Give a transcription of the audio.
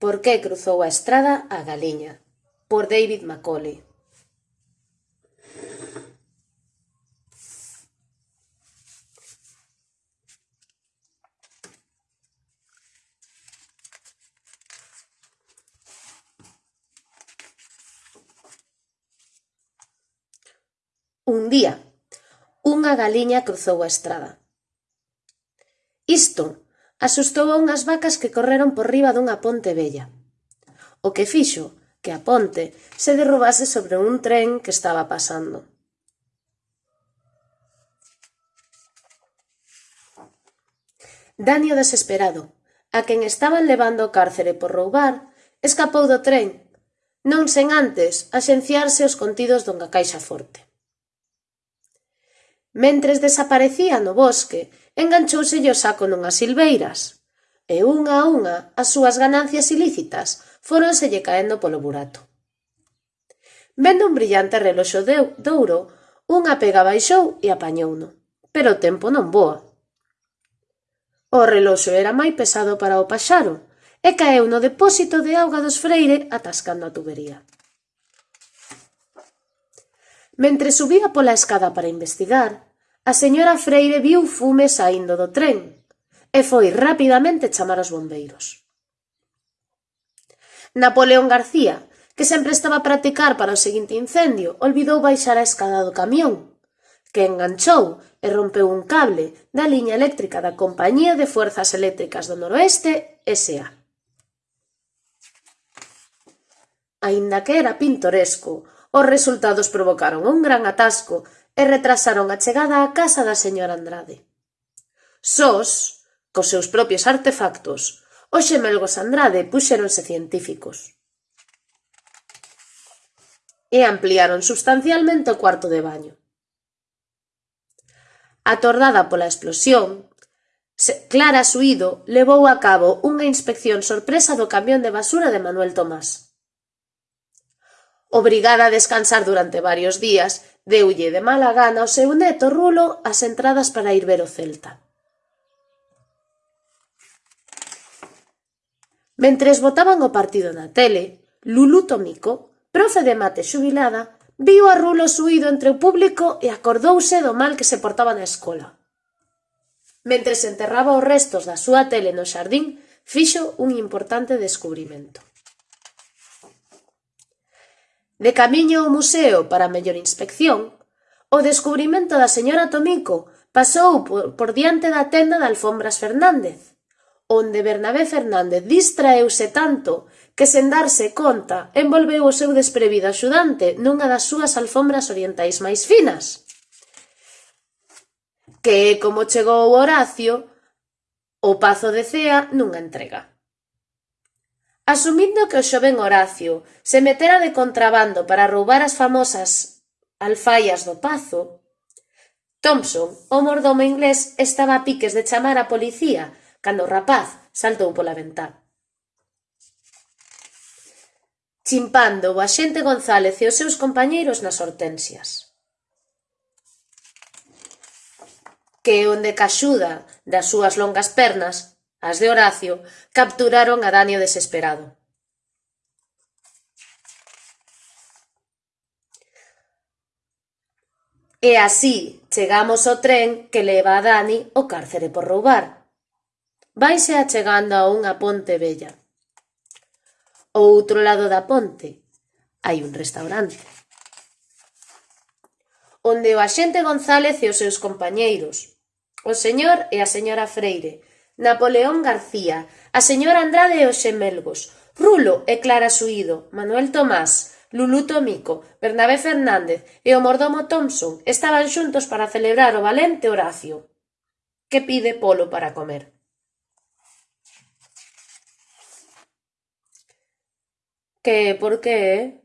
Por que cruzou a estrada a galiña, por David Macaulay. Un día, unha galiña cruzou a estrada. Isto asustou a unhas vacas que correron por riba dunha ponte vella. O que fixo que a ponte se derrubase sobre un tren que estaba pasando. Danio desesperado, a quen estaban levando o cárcere por roubar, escapou do tren, non sen antes axenciarse os contidos dunha caixa forte. Mentres desaparecía no bosque, enganchouselle o saco nunhas silveiras, e unha a unha as súas ganancias ilícitas fóronselle caendo polo burato. Vendo un brillante reloxo de ouro, unha pega baixou e apañouno, pero o tempo non voa. O reloxo era moi pesado para o paxaro e caeu no depósito de auga dos Freire atascando a tubería. Mentre subía pola escada para investigar, A señora Freire viu fume saíndo do tren e foi rapidamente chamar os bombeiros. Napoleón García, que sempre estaba a practicar para o seguinte incendio, olvidou baixar a escada do camión, que enganchou e rompeu un cable da liña eléctrica da Compañía de Fuerzas Eléctricas do Noroeste S.A. Aínda que era pintoresco, os resultados provocaron un gran atasco e retrasaron a chegada á casa da señora Andrade. Sós, cos seus propios artefactos, os xemelgos Andrade puxéronse científicos. E ampliaron substancialmente o cuarto de baño. Atordada pola explosión, Clara Suído levou a cabo unha inspección sorpresa do camión de basura de Manuel Tomás. Obrigada a descansar durante varios días, deulle de mala gana ao seu neto Rulo as entradas para ir ver o Celta. Mentres botaban o partido na tele, Lulú Tomico, profe de mate xubilada, viu a Rulo suído entre o público e acordouse do mal que se portaba na escola. Mentre se enterraba os restos da súa tele no xardín, fixo un importante descubrimento. De camiño ao museo para mellor inspección, o descubrimento da señora Tomico pasou por, por diante da tenda de alfombras Fernández, onde Bernabé Fernández distraeuse tanto que sen darse conta envolveu o seu desprevido axudante nunha das súas alfombras orientais máis finas. Que é como chegou Horacio o Pazo de Cea nunha entrega. Asumindo que o xoven Horacio se metera de contrabando para roubar as famosas alfaias do Pazo, Thompson, o mordomo inglés, estaba a piques de chamar a policía cando o rapaz saltou pola ventá. Chimpando o axente González e os seus compañeiros nas hortensias. Que onde caxuda das súas longas pernas As de Horacio capturaron a Danio desesperado. E así chegamos ao tren que leva a Dani o cárcere por roubar. Vaise achegando a unha ponte bella. O outro lado da ponte hai un restaurante onde o axente González e os seus compañeiros, o señor e a señora Freire, Napoleón García, a señora Andrade e os xemelgos, Rulo e Clara Suído, Manuel Tomás, Lulú Tomico, Bernabé Fernández e o mordomo Thompson estaban xuntos para celebrar o valente Horacio, que pide polo para comer. Que, por que, eh?